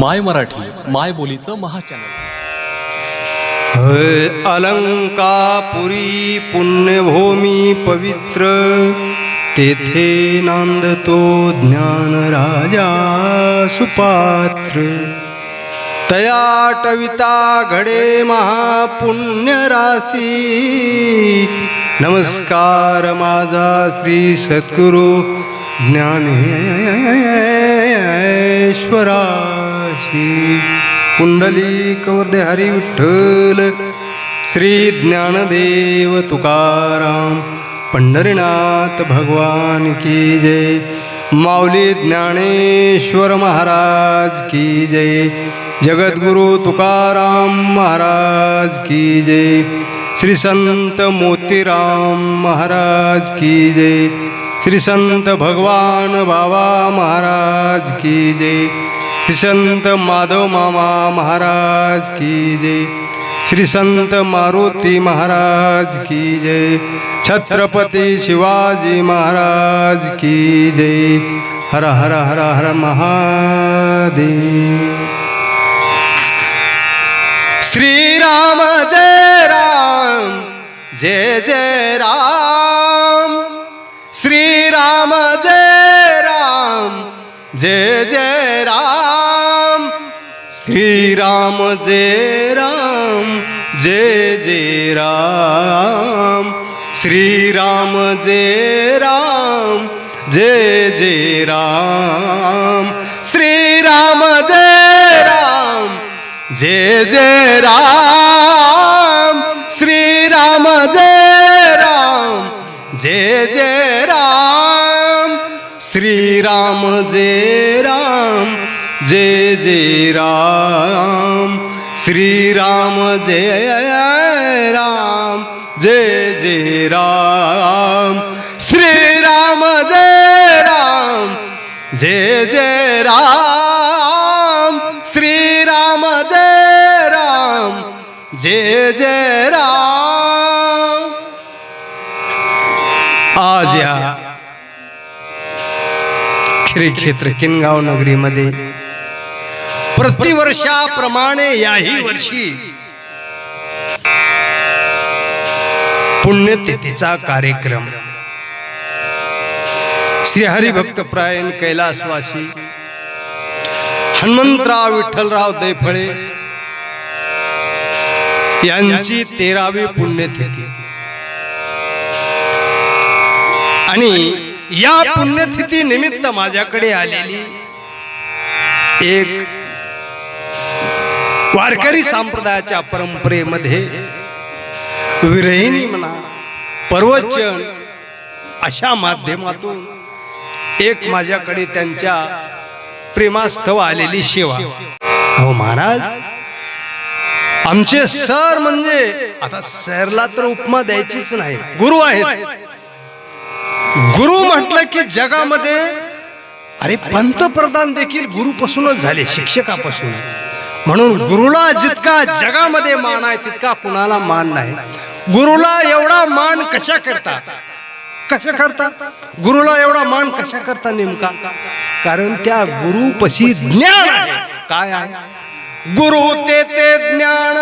माय मराठी माय बोलीचं महाचॅनल हय अलंकापुरी पुण्यभूमी पवित्र तेथे नांदतो ज्ञान राजा सुपात्र. तयाटविता घडे महापुण्यराशी नमस्कार माझा श्री सद्गुरु श्री कुंडली कवर्दे हरी विठ्ठल. श्री ज्ञानदेव तुकाराम. पंढरीनाथ भगवान की जय. माऊली ज्ञानेश्वर महाराज की जय. जगद्गुरु तुकाराम महाराज की जय. श्री संत मोतीराम महाराज की जय. श्री संत भगवान बाबा महाराज की जय. संत माधव मामा महाराज की जय। श्री संत मारुती महाराज की जय। छत्रपती शिवाजी महाराज की जय। हर हर हर हर महादेव। श्रीराम जय राम जय जय राम। श्रीराम जय जय जय राम श्रीराम जय राम जय जय राम श्रीराम जय राम जय जय राम श्रीराम जय राम जय जय राम श्रीराम जय श्रीराम जय राम जय जय राम। श्रीराम जय राम जय जय राम। श्रीराम जय राम जय जय राम। श्रीराम जय राम जय जय राम। आज या। श्री क्षेत्र किनगाव नगरीमध्ये. प्रतिवर्षाप्रमाणे याही वर्षी पुण्यतिथीचा कार्यक्रम. श्री हरिभक्तप्रायण कैलासवासी हनुमंतराव विठ्ठलराव दैफळे यांची तेरावी पुण्यतिथी. आणि या पुण्यतिथी निमित्त माझ्याकडे आलेली एक वारकरी संप्रदायाच्या परंपरेमध्ये विरहिणी म्हणा पर्वचन अशा माध्यमातून एक माझ्याकडे त्यांच्या प्रेमास्तव आलेली सेवा. अहो महाराज आमचे सर म्हणजे आता सरला तर उपमा द्यायचीच नाही गुरु आहेत. गुरु म्हटलं की जगामध्ये अरे पंतप्रधान देखील गुरुपासूनच झाले शिक्षकापासूनच. म्हणून गुरुला जितका जगामध्ये मान आहे तितका कुणाला मान नाही. गुरुला एवढा मान कशा करता? कशा करता? गुरुला एवढा मान कशा करता नेमका? कारण त्या गुरुपशी ज्ञान आहे. काय आहे? गुरु ते ते ज्ञान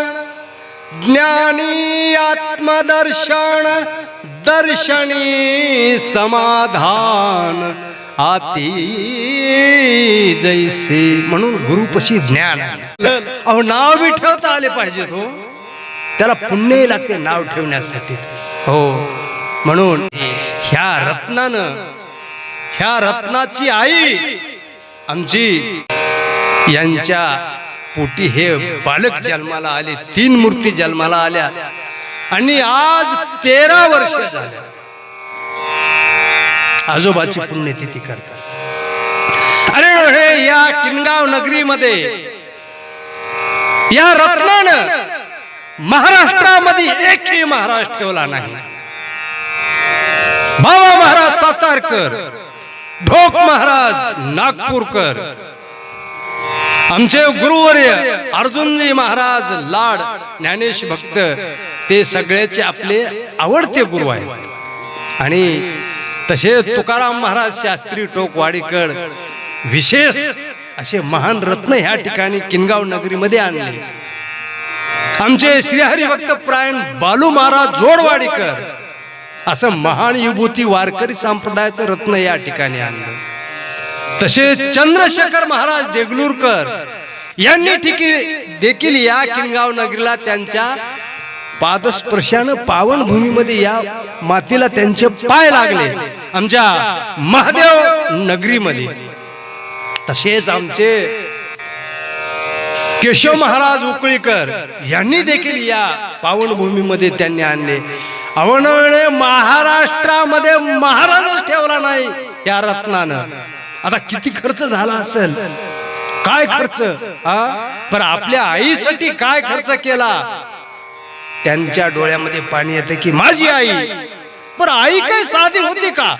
ज्ञानी आत्मदर्शन दर्शनी समाधान आती जैसे म्हणून गुरुपशी ज्ञान. अहो नाव बी ठेवता आले पाहिजे हो त्याला पुण्य लागते नाव ठेवण्यासाठी. हो म्हणून ह्या रत्नानं ह्या रत्नाची आई आमची यांच्या पोटी हे बालक जन्माला आले तीन मूर्ती जन्माला आल्या. आणि आज तेरा वर्ष झाल्या आजोबाची पुण्यतिथी करतात. अरे हे या किनगाव नगरीमध्ये या रत्नानं महाराष्ट्रामध्ये एकही महाराज ठेवला नाही. बाबा महाराज सातारकर ढोक महाराज नागपूरकर आमचे गुरुवर्य अर्जुनजी महाराज लाड ज्ञानेश भक्त ते सगळ्याचे आपले आवडते गुरु आहेत. आणि तसे तुकाराम महाराज शास्त्री टोक वाडीकर विशेष असे महान रत्न ह्या ठिकाणी किनगाव नगरीमध्ये आणले. आमचे श्रीहरिभक्त प्रायण बालू महाराज जोडवाडीकर असं महान विभूती वारकरी संप्रदायाचं रत्न या ठिकाणी आणलं. तसेच चंद्रशेखर महाराज देगलूरकर यांनी ठिकी देखील या किनगाव नगरीला त्यांच्या पादस्पर्शानं पावन भूमीमध्ये या मातीला त्यांचे पाय लागले. आमच्या महादेव नगरीमध्ये. तसेच आमचे केशव महाराज उकळीकर यांनी देखील या पावनभूमीमध्ये त्यांनी आणले. अवनवणे महाराष्ट्रामध्ये महाराजच ठेवला नाही या रत्नानं. आता किती खर्च झाला असेल? काय खर्च? पण आपल्या आईसाठी काय खर्च केला? त्यांच्या डोळ्यामध्ये पाणी येते की माझी आई पण आई काय साधी होती का?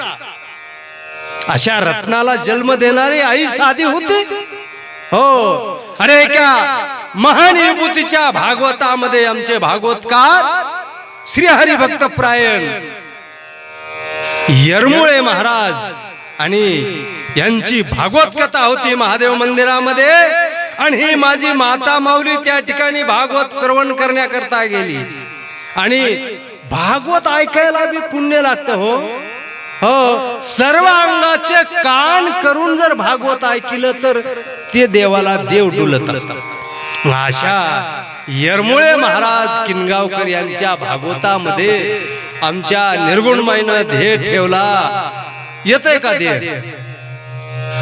अशा रत्नाला जन्म देणारी आई साधी होती? हो. अरे क्या महान विभूतीच्या भागवतामध्ये आमचे भागवतकार श्री हरिभक्त प्रायण. यरमुळे महाराज आणि यांची भागवत कथा होती महादेव मंदिरामध्ये. आणि ही माझी माता माऊली त्या ठिकाणी भागवत श्रवण करण्याकरता गेली. आणि भागवत ऐकायला बी पुण्य लागतं हो. हो सर्व अंगाचे कान करून जर भागवत ऐकलं तर ते देवाला देव डुलत असतात. अशा यरमुळे महाराज किनगावकर यांच्या भागवतामध्ये आमच्या निर्गुणमाईनं ध्येय ठेवला. येतय का ध्येय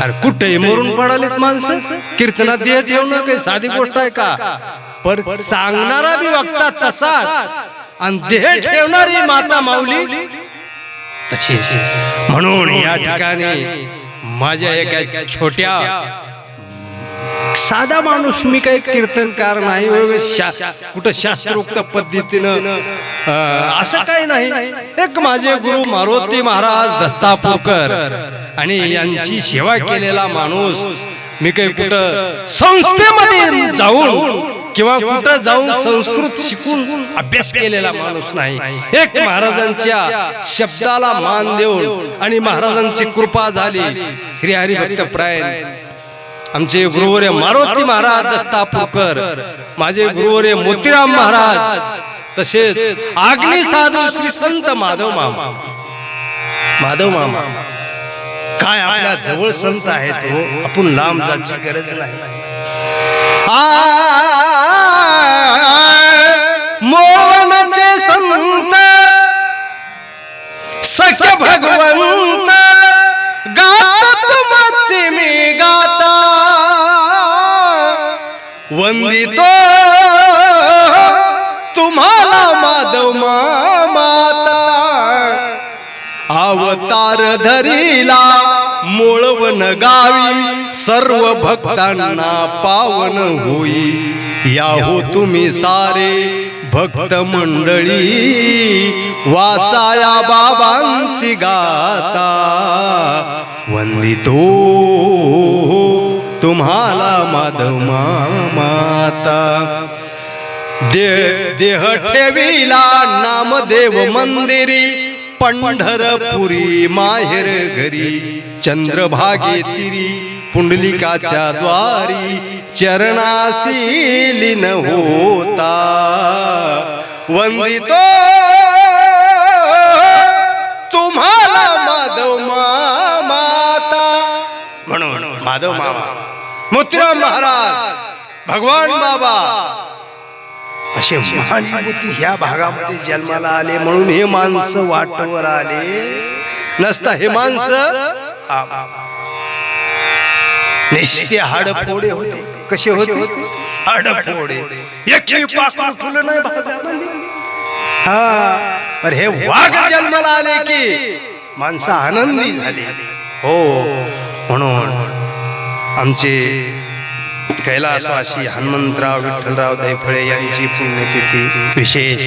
अरे कुठेही मरून पडालेत माणसं. कीर्तनात ध्येय ठेवणं काही साधी गोष्ट आहे का? पण सांगणारा बी वक्ता तसाच. आणि ध्येय ठेवणारी माता माऊली तशीच. म्हणून या ठिकाणी माझ्या एका छोट्या साधा माणूस मी काही कीर्तनकार नाही कुठं शास्त्रोक्त पद्धतीनं असं काही नाही. एक माझे गुरु मारुती महाराज दस्तापूरकर आणि यांची सेवा केलेला माणूस मी काही कुठं संस्थेमध्ये जाऊन किंवा कुठं जाऊन संस्कृत शिकून अभ्यास केलेला माणूस नाही. एक महाराजांच्या शब्दाला मान देऊन आणि महाराजांची कृपा झाली. श्री हरिभक्त प्रायण आमचे गुरुवर्य मारुती महाराज दस्तापूरकर माझे गुरुवर्य मोतीराम महाराज तसेच आग्नी साधू श्री संत माधव मामा. माधव मामा. काय आपल्या जवळ संत आहेत हो आपण लांब जायची गरज नाही. मोहनचे संत सख्य भगवंत गात तुमची मी गाता. वंदितो तुम्हाला माधव माता अवतार धरीला मोळवन गावी सर्व भक्तांना पावन होई। या हो तुम्ही सारे भक्त मंडळी वाचाया बाबांची गाता वंदितो तुम्हाला माधव माता दे देह ठेविला नामदेव मंदिरी पंढरपुरी माहेर घरी चंद्रभागे तिरी पुंडलिकाच्या द्वारी चरणासी लीन होता. वंदितो तुम्हाला माधव माता म्हणून माधव मामा मोतीराम महाराज भगवान बाबा. असे महान विभूती ह्या भागामध्ये जन्माला आले म्हणून हे माणसं वाटवर आले. नसता हे माणसं निस्ते हाडफोडे होते. कसे होते? हाडफोडे एकही पाकळ फुलं नाही भागामध्ये. हा. पण हे वाघ जन्माला आले की माणसं आनंदी झाली. हो. म्हणून आमचे कैलासवासी हनुमंतराव विठ्ठलराव दैफळे यांची पुण्यतिथी. विशेष.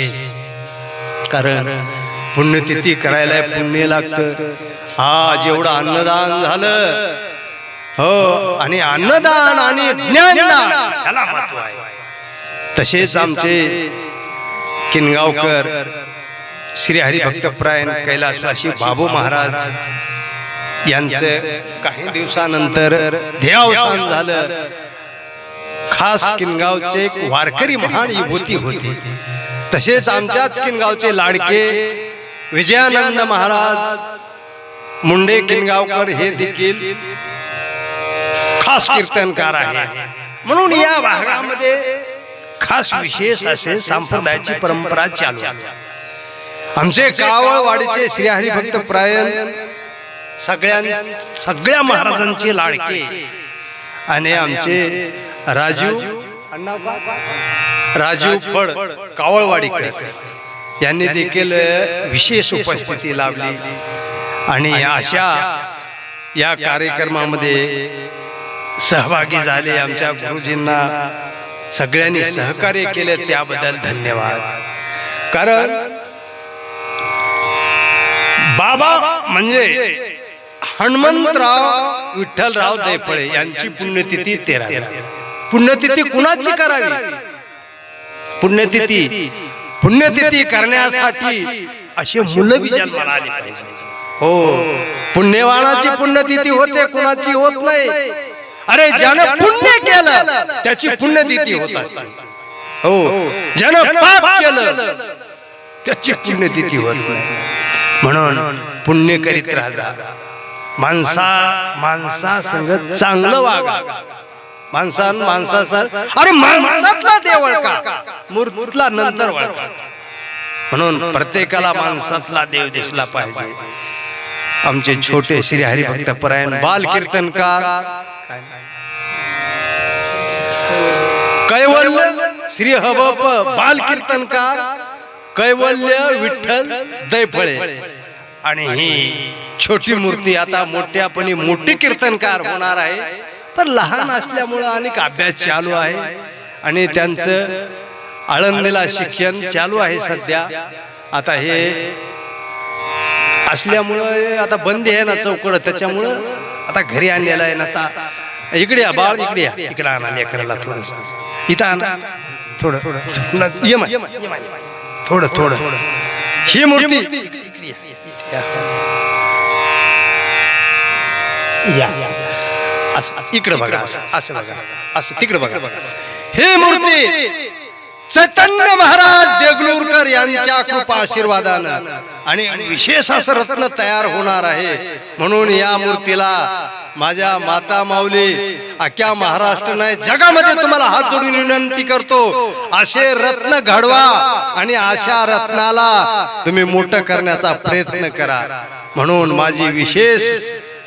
कारण पुण्यतिथी करायला पुण्य लागतं. आज एवढं अन्नदान झालं हो आणि अन्नदान आणि ज्ञानदान याला महत्त्व आहे. तसेच आमचे किनगावकर श्री हरिभक्तप्रायण कैलासवासी बाबू महाराज यांचं काही दिवसानंतर ध्येयावसान झालं. खास किनगावचे एक वारकरी महान विभूती होती. तसेच आमच्याच किनगावचे लाडके विजयानंद महाराज मुंडे किनगावकर हे देखील खास कीर्तनकार आहे म्हणून या भागामध्ये खास विशेष असे सांप्रदायाची परंपरा चालू आमचे कावळवाडीचे श्रीहरी भक्त प्रायण सगळ्यां सगळ्या महाराजांचे लाडके. आणि आमचे राजू राजू फड कावळवाडीकर. यांनी देखील विशेष उपस्थिती लावली आणि अशा या कार्यक्रमामध्ये सहभागी झाले आमच्या गुरुजींना. सगळ्यांनी सहकार्य केले त्याबद्दल धन्यवाद. कारण बाबा म्हणजे हनुमंतराव विठ्ठलराव दैफळे यांची पुण्यतिथी तेरा पुण्यतिथी कुणाची करावी? पुण्यतिथी. पुण्यतिथी. करण्यासाठी असे मुलं बी जन्माला आली पाहिजे हो. पुण्यवानाची पुण्यतिथी होते कुणाची होत नाही. अरे ज्यानं पुण्य केलं त्याची पुण्यतिथी होत असते हो. ज्यानं पाप केलं त्याची पुण्यतिथी होत नाही. म्हणून पुण्य करीत राहा. माणसा माणसा चांगलं वागा. माणसा माणसाचा अरे माणसातला देव का मूर्तीतला नंतर वळका म्हणून प्रत्येकाला माणसातला देव दिसला पाहिजे. आमचे छोटे श्री हरिभक्त परायण बाल कीर्तनकार कैवल्य श्री हबप बाल कीर्तनकार कैवल्य विठ्ठल दैफळे. आणि ही छोटी मूर्ती आता मोठ्यापणी मोठी कीर्तनकार होणार आहे. पण लहान असल्यामुळं अनेक अभ्यास चालू आहे. आणि त्यांचं आळंदीला शिक्षण चालू आहे सध्या. आता हे असल्यामुळं आता बंदी आहे ना चौकड. त्याच्यामुळं आता घरी आणलेलं आहे ना आता. इकडे या बाळ इकडे या. इकडे आणा लेकराला थोडस. इथं आणा. थोडं थोडं थोडं. थोडं. ही मूर्ती या. या असं इकडे बघा असं असं बघा असं तिकडे बघा हे मूर्ती चैतन्य महाराज देगलूरकर यांच्या खूप आशीर्वादानं आणि विशेष असं रत्न तयार होणार आहे. म्हणून या मूर्तीला माझ्या माता माऊली अख्या महाराष्ट्र नाही जगामध्ये तुम्हाला हात जोडून विनंती करतो. असे रत्न घडवा आणि अशा रत्नाला तुम्ही मोठं करण्याचा प्रयत्न करा. म्हणून माझी विशेष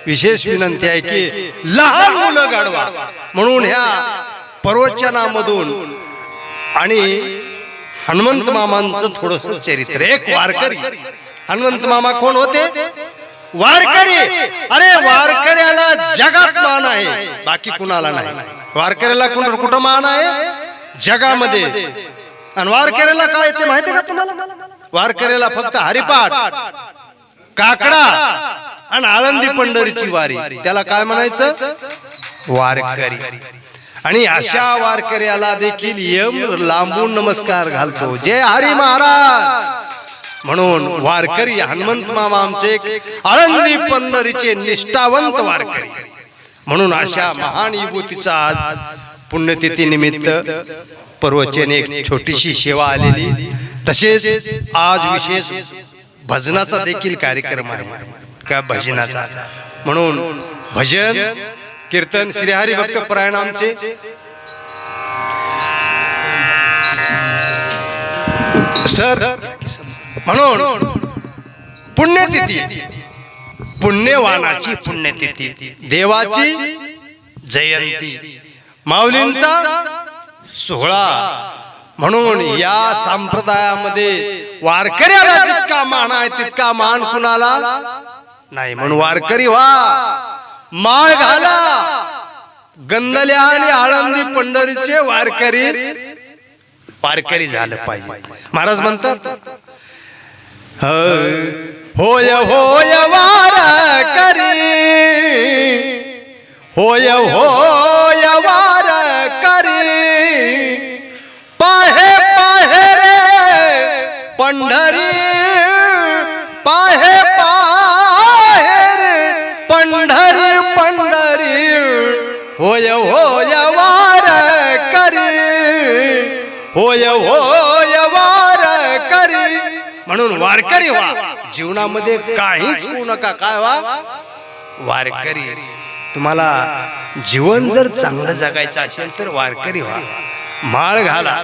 विशेष विनंती आहे की लहान मुलं घडवा. म्हणून ह्या प्रवचनामधून आणि हनुमंत मामांचं थोडस चरित्र. एक वारकरी. हनुमंत मामा कोण होते? वारकरी. अरे वारकऱ्याला जगात मान आहे. बाकी कुणाला नाही. वारकऱ्याला कुण कुठं मान आहे? जगामध्ये. आणि वारकऱ्याला काय ते माहिती का तुम्हाला? वारकऱ्याला फक्त हरिपाठ काकडा आणि आळंदी पंढरीची वारी. त्याला काय म्हणायचं? वारकरी. आणि अशा वारकऱ्याला देखील यम लांबून नमस्कार घालतो. जय हरी महाराज! म्हणून वारकरी हनुमंत मामा आमचे आळंदी पंढरीचे निष्ठावंत वारकरी. म्हणून अशा महान विभूतीचा आज पुण्यतिथी निमित्त पर्वचन एक छोटीशी सेवा आलेली. तसेच आज विशेष भजनाचा देखील कार्यक्रम आहे. का भजनाचा? म्हणून भजन कीर्तन श्रीहरी भक्त परायण आमचे सर म्हणून पुण्यतिथी पुण्यवानाची पुण्यतिथी देवाची जयंती माऊलींचा सोहळा. म्हणून या संप्रदायामध्ये वारकऱ्याला जितका मान आहे तितका मान कुणाला? नाही म्हणून वारकरी व्हा. माळ घाला. गंदल्या आणि आळंदी पंढरीचे वारकरी वारकरी झालं पाहिजे. महाराज म्हणतात होय होय वारकरी होय होय वारकरी पाहे पाहे रे पंढरी पाहे होय वार करी. म्हणून वारकरी व्हा. जीवनामध्ये काहीच होऊ नका. काय व्हा? वारकरी. तुम्हाला जीवन जर चांगलं जगायचं असेल तर वारकरी व्हा. माळ घाला.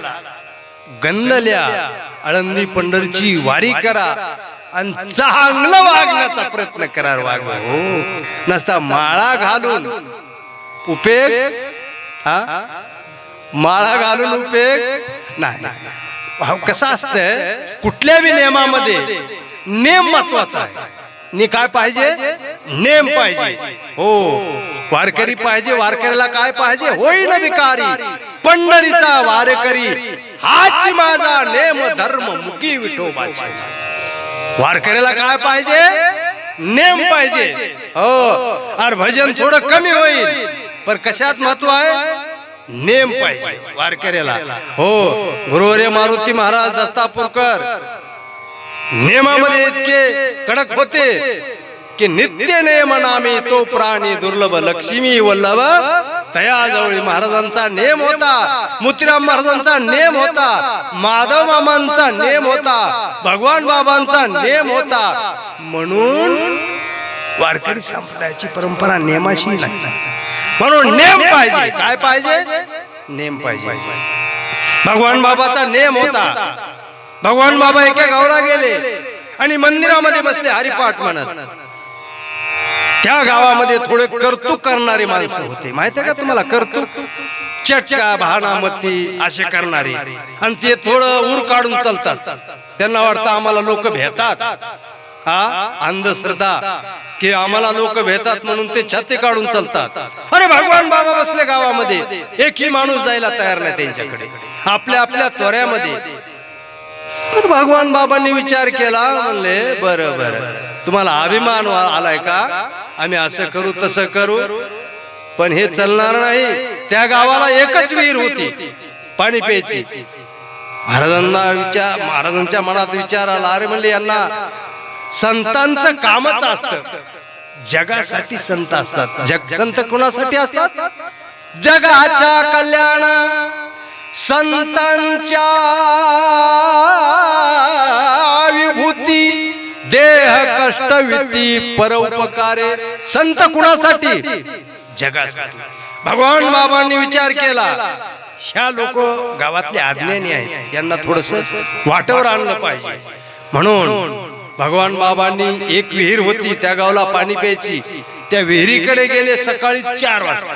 गंदल्या आळंदी पंढरची वारी करा. आणि चांगलं वागण्याचा प्रयत्न करा वाग हो. नसता माळा घालून. उपेग हा? माळा घालून उपयोग नाही. कसं असतंय? कुठल्या बी नियमामध्ये नेम महत्त्वाचा आहे. काय पाहिजे? नेम पाहिजे. हो वारकरी पाहिजे वारकरीला काय पाहिजे? होईल विकारी. पंढरीचा वारकरी हाच माझा नेम धर्म मुकी विठोबाचे. वारकऱ्याला काय पाहिजे? नेम पाहिजे. हो आणि भजन थोडं कमी होईल. पण कशात महत्त्व आहे? नेम पाहिजे वारकऱ्याला. हो गुरुवरे मारुती महाराज दस्तापूरकर. नियमामध्ये इतके कडक होते की नित्य नेम नामी तो प्राणी दुर्लभ लक्ष्मी वल्लभ तयाजवळी महाराजांचा नेम होता मुतीराम महाराजांचा नेम होता माधव मामांचा नेम होता भगवान बाबांचा नेम होता. म्हणून वारकरी संप्रदायाची परंपरा नेमाशी लागली. म्हणून नेम पाहिजे. काय पाहिजे? नेम पाहिजे. भगवान बाबाचा नेम होता. भगवान बाबा एका गावाला गेले आणि मंदिरामध्ये बसले हरिपाठ म्हणत. त्या गावामध्ये थोडे कर्तुक करणारे माणसं होते. माहिती आहे का तुम्हाला कर्तुक? चटका भानामती असे करणारे. आणि ते थोडं ऊर काढून चालतात. त्यांना वाटतं आम्हाला लोक भेटतात. हा अंधश्रद्धा की आम्हाला लोक भेटतात म्हणून ते छाते काढून चालतात. अरे भगवान बाबा बसले गावामध्ये. एकही माणूस जायला तयार नाही त्यांच्याकडे. आपल्या आपल्या त्वऱ्यामध्ये तर भगवान बाबांनी विचार केला म्हणले बरं बरं. तुम्हाला अभिमान आलाय का? आम्ही असं करू तसं करू. पण हे चालणार नाही. त्या गावाला एकच विहीर होती. पाणी प्यायची. महाराजांना विचार महाराजांच्या मनात विचार आला. अरे म्हणले यांना संतांचं कामच असतं. जगासाठी संत असतात. जग संत कोणासाठी असतात? जगाच्या कल्याण. संतांच्या विभूती देह कष्ट विती परोपकारे. संत कुणासाठी? जगासाठी. भगवान बाबांनी विचार केला. ह्या लोक गावातले अज्ञानी आहेत. यांना थोडस वाटेवर आणलं पाहिजे. म्हणून भगवान बाबांनी एक विहीर होती त्या गावाला पाणी प्यायची. त्या विहिरीकडे गेले सकाळी चार वाजता.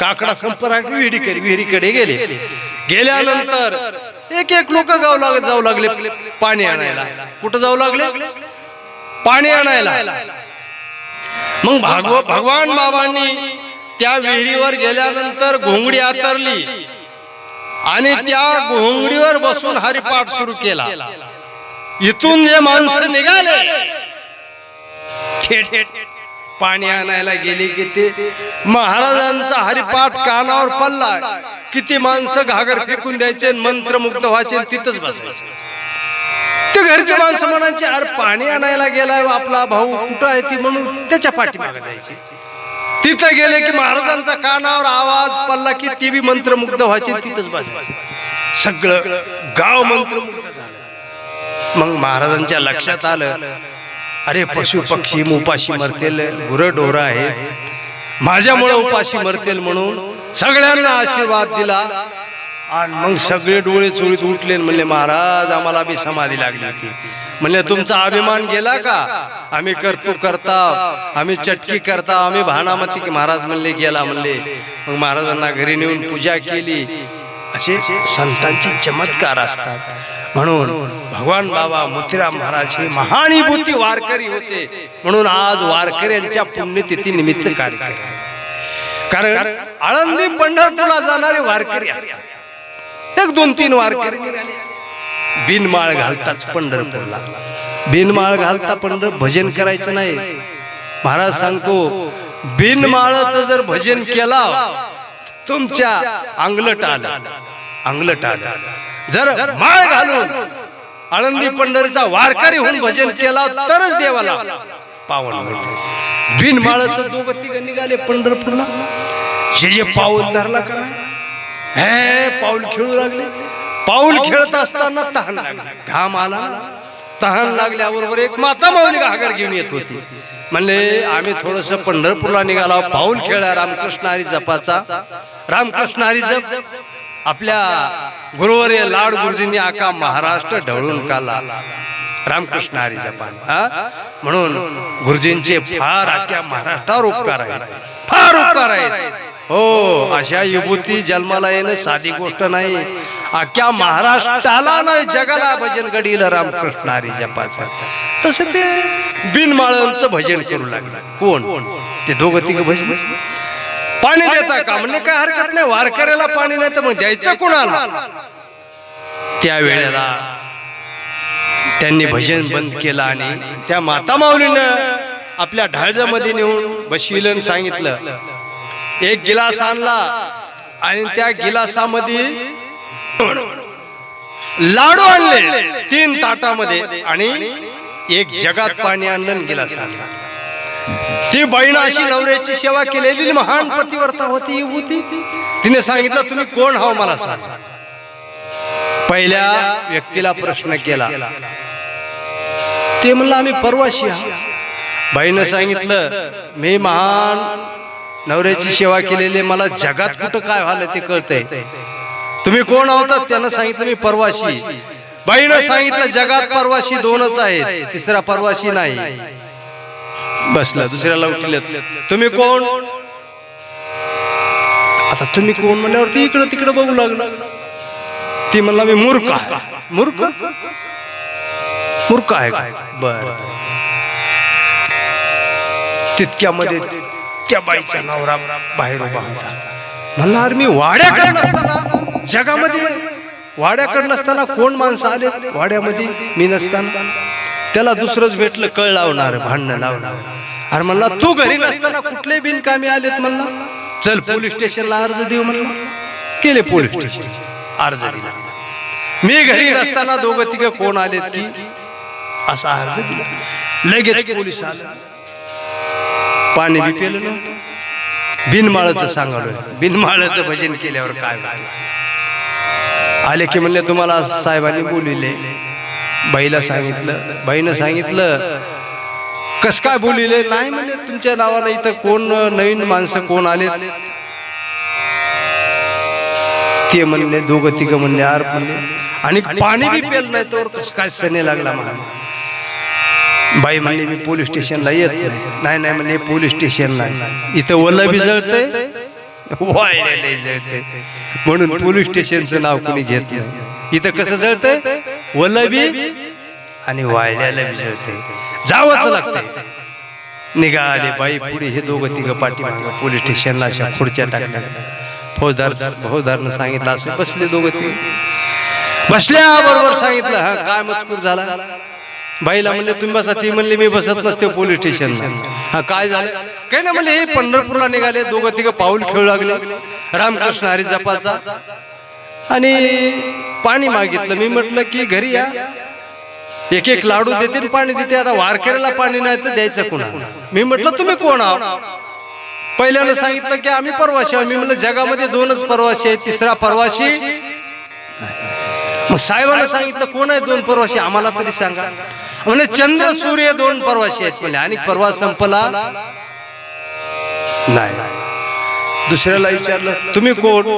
काकडा संपर्क विहिरीकडे विहिरीकडे गेले. गेल्यानंतर एक एक लोक गाव लाग जाऊ लागले पाणी आणायला. कुठं जाऊ लागले? पाणी आणायला. मग भागव भगवान बाबांनी त्या विहिरीवर गेल्यानंतर घोंगडी आतरली. आणि त्या घोंगडीवर बसून हरिपाठ सुरू केला. इथून जे माणसं निघाले थेट पाणी आणायला गेले की ते महाराजांचा हरिपाठ कानावर पडला. किती माणसं घागर फेकून द्यायचे मंत्रमुक्त व्हायचे तिथंच बसायचे. ते घरचे माणसं म्हणायचे अरे पाणी आणायला गेलाय हो आपला भाऊ कुठं आहे ती? म्हणून त्याच्या पाठीमागे जायचे. तिथं गेले की महाराजांचा कानावर आवाज पडला की ती बी मंत्रमुग्ध व्हायचे तिथंच बसायचे. सगळं गाव मंत्रमुग्ध. मग महाराजांच्या लक्षात आलं अरे पशु पक्षी उपाशी मरतील गुरढोर आहे माझ्यामुळे उपाशी मरतील म्हणून सगळ्यांना आशीर्वाद दिला. आणि मग सगळे डोळे चोळीत उठले म्हणले महाराज आम्हाला बी समाधी लागली होती. म्हणले तुमचा अभिमान गेला का? आम्ही करतो करता आम्ही चटकी करता आम्ही भानामती महाराज म्हणले गेला. म्हणले मग महाराजांना घरी नेऊन पूजा केली. असे संतांचे चमत्कार असतात. म्हणून भगवान बाबा मोतीराम महाराज हे महानुभूती वारकरी होते. म्हणून आज वारकऱ्यांच्या पुण्यतिथी निमित्त कार्यक्रम कारण आळंदी पंढरपूरला जाणारे वारकरी असतात. एक दोन तीन वारकरी निघाले. बिनमाळ घालताच पंढरपूरला. बिनमाळ घालता पंढर भजन करायचं नाही. महाराज सांगतो बिनमाळाचं जर भजन केला तुमच्या अंगलट आलं. अंगलट आलं. जर माळ घालून आळंदी पंढरीचा वारकरी होऊन भजन केला तरच देवाला. पावन दोघं तिघ निघाले पंढरपूरला. जे जे पाऊल धरला का? हे पाऊल खेळू लागले. पाऊल खेळत असताना तहान लागली. घाम आला. ना, तहान लागल्याबरोबर एक माता माऊली घागर घेऊन येत होती. म्हणले आम्ही थोडस पंढरपूरला निघाला. पाऊल खेळा रामकृष्ण हरी जपाचा. रामकृष्ण हरी जप. आपल्या गुरुवर्य लाड गुरुजींनी आका महाराष्ट्र ढवळून काला. रामकृष्ण हरी जपान म्हणून गुरुजींचे फार आख्या महाराष्ट्रावर उपकार आहेत. फार उपकार आहेत. हो अशा विभूती जन्माला येणं साधी गोष्ट नाही. अख्ख्या महाराष्ट्राला नाही जगाला भजन घडील रामकृष्ण हरी जपाचा तसं ते बिनमाळांचं भजन करू लागलं. कोण? ते दोघं तिघ भजन. पाणी देता का? म्हणजे काय हरकत नाही वारकऱ्याला पाणी नाही तर मग द्यायचं कोणाला? त्या वेळेला त्यांनी भजन बंद केलं आणि त्या माता माऊलीनं आपल्या ढाळजामध्ये नेऊन बसविलं आणि सांगितलं. एक गिलास आणला आणि त्या गिलासामध्ये लाडू आणले. तीन ताटामध्ये आणि एक जगात पाणी आणलं आणि गिलास आणला. ती बहीण अशी नवऱ्याची सेवा केलेली महान पतिव्रता होती होती. तिने सांगितलं तुम्ही कोण हाव मला सांग. पहिल्या व्यक्तीला प्रश्न केला. ते म्हणलं आम्ही परवाशी बाईनं सांगितलं मी महान नवऱ्याची सेवा केलेली मला जगात कुठं काय व्हायला ते कळतंय. तुम्ही कोण आहोत? त्यानं सांगितलं मी परवाशी. बाईनं सांगितलं जगात परवाशी दोनच आहेत. तिसरा परवाशी नाही. बसला दुसऱ्याला उठल्यात तुम्ही कोण? आता तुम्ही कोण म्हणल्यावरती इकडं तिकडं बघू लागलं. ती म्हणला मी मूर्ख आहे. मूर्ख? मूर्ख आहे बर तितक्यामध्ये त्या बाईचा नवरा बाहेर उभा होता. म्हणला अरे मी वाड्याकडे नसताना जगामध्ये वाड्याकडे नसताना कोण माणसं आले? वाड्यामध्ये मी नसताना. त्याला दुसरंच भेटलं कळ लावणार भांडणं लावणार. अरे म्हणला तू घरी नसताना कुठले बिनकामी आलेत म्हणला? चल पोलीस स्टेशनला अर्ज देऊ म्हणला. केले पोलीस स्टेशन अर्ज दिला. मी घरी नसताना दोघं तिघं कोण आलेत की? असा अर्ज दिला. लगेच पोलीस आले. पाणी बी पेलं नव्हतं. बिनमाळाचं सांगालोय. बिनमाळाचं भजन केल्यावर काय? आले की म्हणले तुम्हाला साहेबांनी बोलिले बाईला सांगितलं. बाईनं सांगितलं कस काय बोलिले? नाही म्हणले तुमच्या नावानं इथं कोण नवीन माणसं कोण आले ते म्हणले दोघं तिघं म्हणले आर म्हणले. आणि पाणी बी पेल नाही तर कस काय सने लागला मला बाई म्हणले मी पोलीस स्टेशनला येत नाही. नाही नाही म्हणले पोलीस स्टेशन नाही. इथं ओलं बी जळतंय? वाळलेलं जळतंय. म्हणून पोलीस स्टेशनचं नाव कोणी घेत नाही इथं कसं जळतंय? ओलं बी आणि वाळल्याला बी जळतंय जावंच लागते. निघाले बाई पुढे हे दोघं तिघं पाठीमागं पोलीस स्टेशनला अशा खुर्च्या टाकल्या फौजदार फौजदारनं सांगितलं असं बसले दोघं तिघ. बसल्या बरोबर सांगितलं हा काय मजकूर झाला. बाईला म्हणले तुम्ही बसा. ती म्हणले मी बसत नसते पोलीस स्टेशनला. हा काय झालं? काय ना म्हणले हे पंढरपूरला निघाले दोघं तिघं पाऊल खेळू लागले. रामकृष्ण हरी जपाचा. आणि पाणी मागितलं. मी म्हटलं की घरी या. एक एक लाडू देते पाणी देते. आता वारकऱ्याला पाणी नाही तर द्यायचं कुणा मी म्हटलं तुम्ही कोण आहात? पहिल्यानं सांगितलं की आम्ही परवाशी आहोत. मी म्हटलं जगामध्ये दोनच परवाशी आहेत. तिसरा परवाशी मग साहेबांना सांगितलं कोण आहे दोन परवाशी आम्हाला तरी सांगा. म्हणजे चंद्र सूर्य दोन परवाशी आहेत म्हणजे आणि परवा संपला नाही. दुसऱ्याला विचारलं तुम्ही कोण?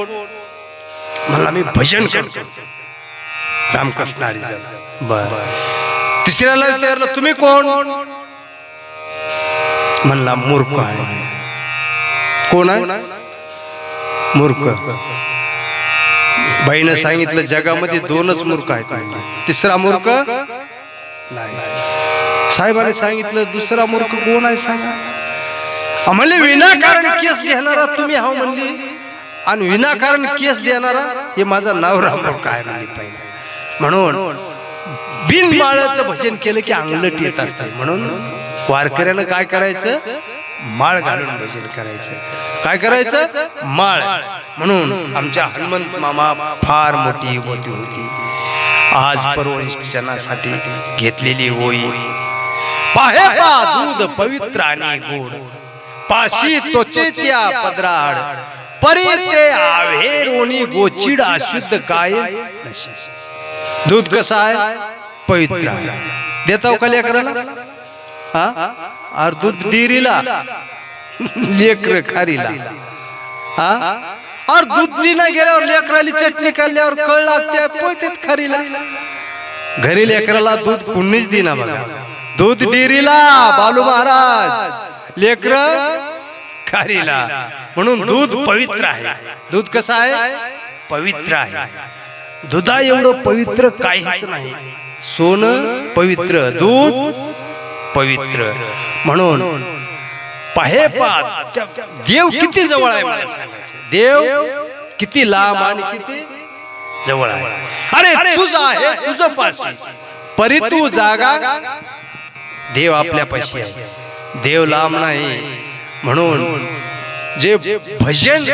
म्हणला मी भजन करतो. रामकृष्ण बर. तिसऱ्याला विचारलं तुम्ही कोण? म्हणला मूर्ख आहे कोण आहे? मूर्ख. बाईनं सांगितलं जगामध्ये दोनच मूर्ख आहेत तिसरा मूर्ख? नाही. सांगितलं दुसरा मूर्ख कोण आहे सांगा? आम्हाला विनाकारण केस घेणारा तुम्ही हा म्हणली. आणि विनाकारण केस देणारा हे माझा नाव रामराव काय नाही पाहिजे म्हणून बिनमाळाचं भजन केलं की अंगलट येत असते. म्हणून वारकऱ्यानं काय करायचं? माळ घालून भजन करायचं. काय करायचं? माळ. म्हणून आमच्या हनुमंत मामा फार मोठी होती होती. आज परवशनासाठी घेतलेली होई पाहे पा दूध पवित्र आणि गोड. पाशी त्वचेच्या पदराड. परी ते आवे रोणी गोचिड अशुद्ध काय. दूध कसं आहे? पवित्र. देताव का लेकराला हा अरे दूध डिरीला लेकर खारीला. हा? अरे दूध दिला गेल्यावर लेकराली चटणी काढल्यावर कळ लागते. पोहतेत खारीला. घरी लेकराला दूध कुणीच दिना बघा. दूध डेरीला बालू महाराज. लेकर खारीला म्हणून दूध पवित्र आहे. दूध कसं आहे? पवित्र आहे. दुधा एवढं पवित्र काहीच नाही. सोनं पवित्र दूध पवित्र. म्हणून पाहे पात देव किती जवळ आहे. देव किती लांब आणि किती जवळ आहे. अरे तुझा आहे तुझं पाशी. परी तू जागा. देव आपल्या पाशी आहे. देव लांब नाही. म्हणून जे भजन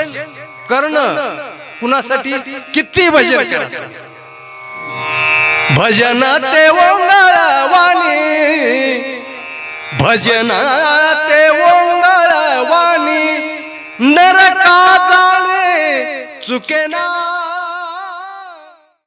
करणं कुणासाठी? किती भजन करा भजन ते वाणी भजन ते वाणी नरका जाणे चुके ना